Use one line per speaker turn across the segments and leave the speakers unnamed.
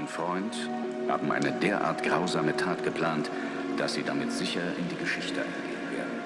dein Freund haben eine derart grausame Tat geplant, dass sie damit sicher in die Geschichte eingehen werden.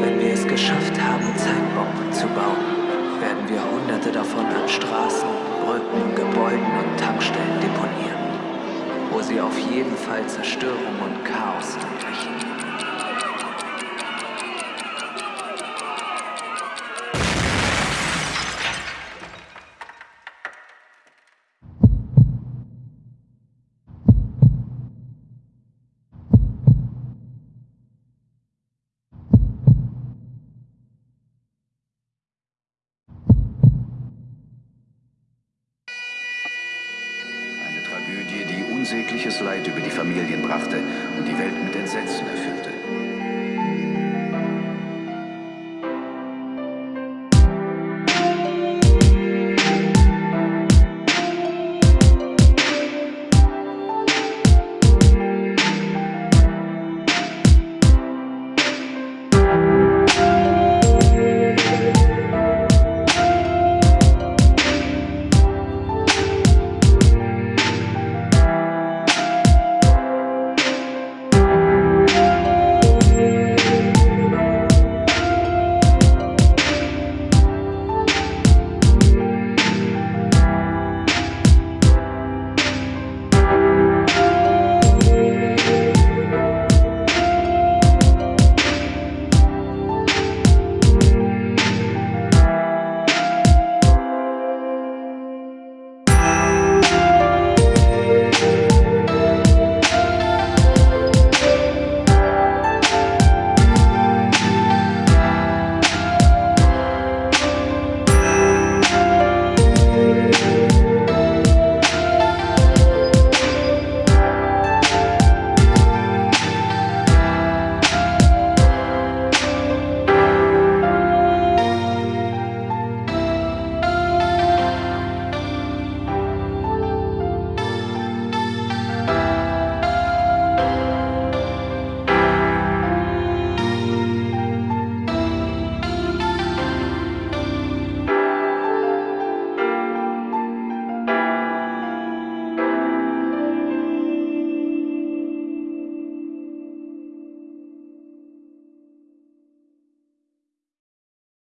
Wenn wir es geschafft haben, Zeitbomben zu bauen, werden wir hunderte davon an Straßen, Brücken, Gebäuden und Tankstellen deponieren, wo sie auf jeden Fall Zerstörung und Chaos anrichten.
Unsägliches Leid über die Familien brachte und die Welt mit Entsetzen.